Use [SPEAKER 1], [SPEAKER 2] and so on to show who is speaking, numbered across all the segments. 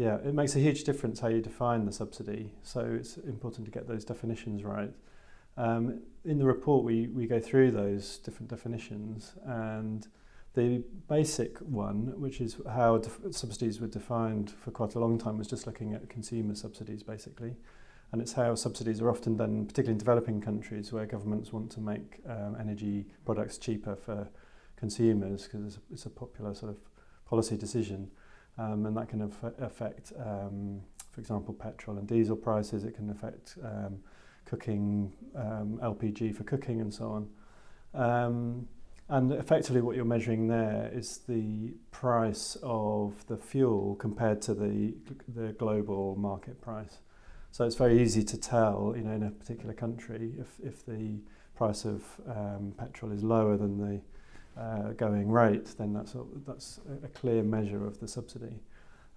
[SPEAKER 1] Yeah, it makes a huge difference how you define the subsidy, so it's important to get those definitions right. Um, in the report, we, we go through those different definitions, and the basic one, which is how subsidies were defined for quite a long time, was just looking at consumer subsidies basically. And it's how subsidies are often done, particularly in developing countries where governments want to make um, energy products cheaper for consumers because it's, it's a popular sort of policy decision. Um, and that can affect, um, for example, petrol and diesel prices. It can affect um, cooking, um, LPG for cooking and so on. Um, and effectively what you're measuring there is the price of the fuel compared to the, the global market price. So it's very easy to tell, you know, in a particular country, if, if the price of petrol is lower than the uh, going rate, then that's a, that's a clear measure of the subsidy.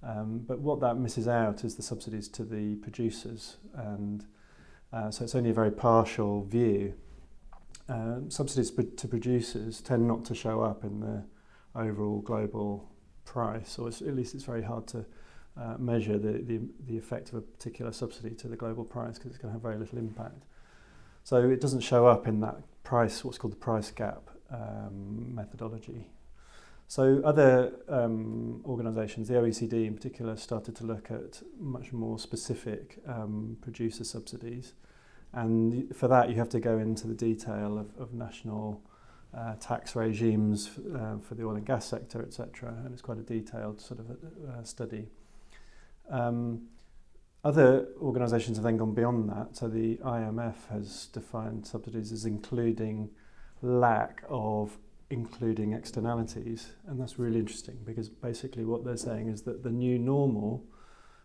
[SPEAKER 1] Um, but what that misses out is the subsidies to the producers, and uh, so it's only a very partial view. Um, subsidies to producers tend not to show up in the overall global price, or at least it's very hard to uh, measure the, the, the effect of a particular subsidy to the global price because it's going to have very little impact. So it doesn't show up in that price, what's called the price gap um, methodology. So other um, organisations, the OECD in particular, started to look at much more specific um, producer subsidies. And for that, you have to go into the detail of, of national uh, tax regimes uh, for the oil and gas sector, etc. And it's quite a detailed sort of uh, study. Um, other organisations have then gone beyond that. So the IMF has defined subsidies as including lack of including externalities. And that's really interesting because basically what they're saying is that the new normal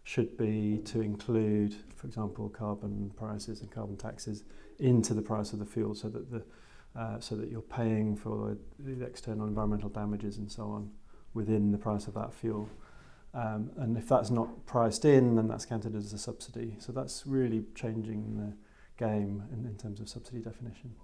[SPEAKER 1] should be to include, for example, carbon prices and carbon taxes into the price of the fuel so that the uh, so that you're paying for the external environmental damages and so on within the price of that fuel. Um, and if that's not priced in, then that's counted as a subsidy. So that's really changing the game in, in terms of subsidy definition.